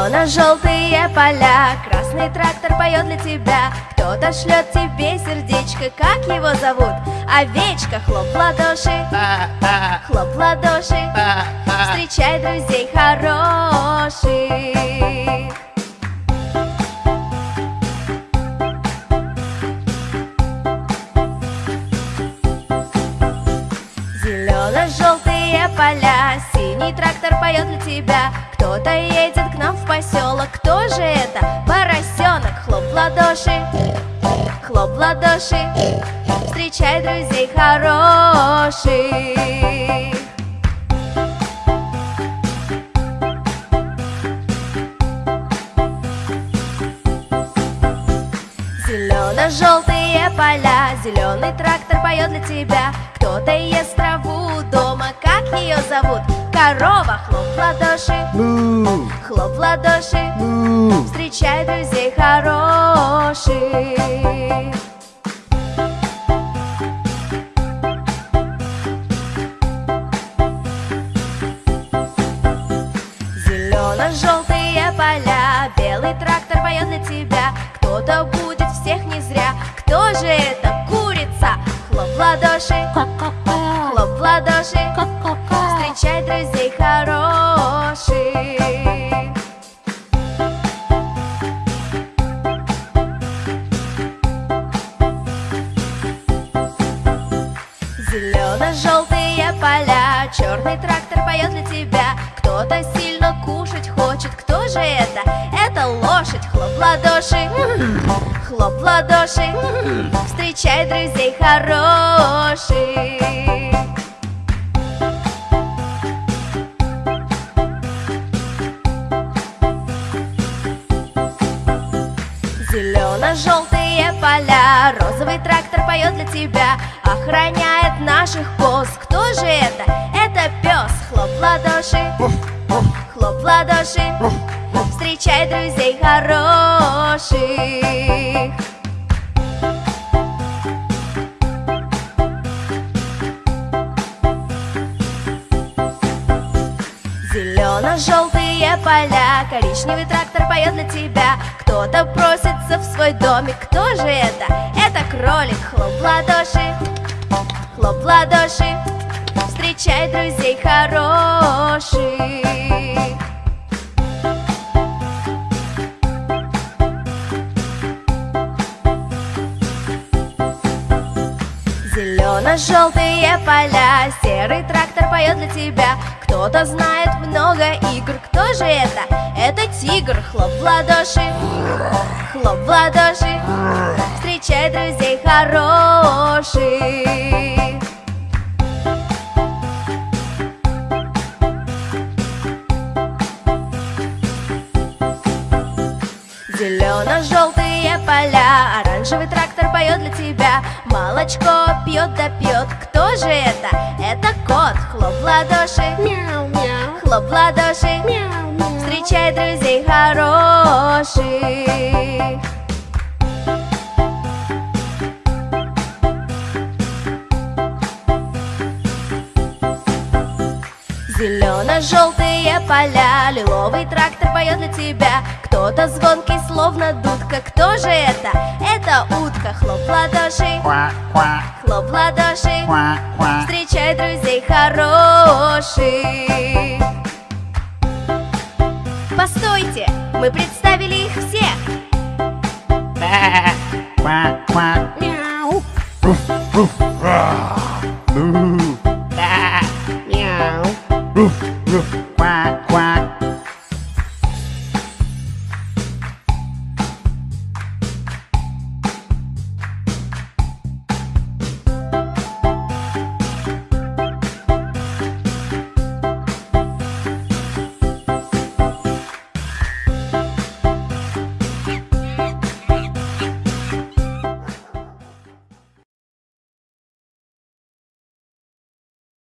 Зелено-желтые поля, красный трактор поет для тебя. Кто-то шлет тебе сердечко, как его зовут? Овечка, хлоп в ладоши, хлоп в ладоши. Встречай друзей хороших. Зелено-желтые поля, синий трактор поет для тебя. Кто-то едет к нам в поселок, кто же это? Поросенок, хлоп в ладоши, хлоп в ладоши. Встречай друзей хороших. Зелено-желтые поля, зеленый трактор поет для тебя. Кто-то ест траву дома, как ее зовут? Корова, хлоп в ладоши, Му, хлоп в ладоши му. Встречай друзей хороших. Зелено-желтые поля, белый трактор поет для тебя. Кто-то будет всех не зря, кто же это? Курица! Хлоп в ладоши, хлоп в ладоши Поля, черный трактор поет для тебя. Кто-то сильно кушать хочет, кто же это? Это лошадь, хлоп в ладоши, хлоп в ладоши. Встречай друзей хороших. Трактор поет для тебя Охраняет наших коз, кто же это? Это пес, хлоп ладоши, хлоп ладоши. Встречай друзей хороших поля, коричневый трактор поет для тебя. Кто-то просится в свой домик, кто же это? Это кролик, хлоп в ладоши, хлоп в ладоши. Встречай друзей хороших. Зелено-желтые поля, серый трактор поет для тебя Кто-то знает много игр, кто же это? Это тигр, хлоп в ладоши, хлоп в ладоши. Встречай друзей хороших. Зелено-желтые поля, оранжевый трактор поет для тебя. Молочко пьет да пьет, кто же это? Это кот, хлоп в ладоши, Мяу-мяу, хлоп в ладоши мяу-мяу. Встречай друзей хороших Зелено-желтые поля. Лиловый трактор поет для тебя. Кто-то звонкий, словно дудка. Кто же это? Это утка. Хлоп ладоши. Хлоп ладоши. Встречай друзей хороших. Постойте, мы представили их всех.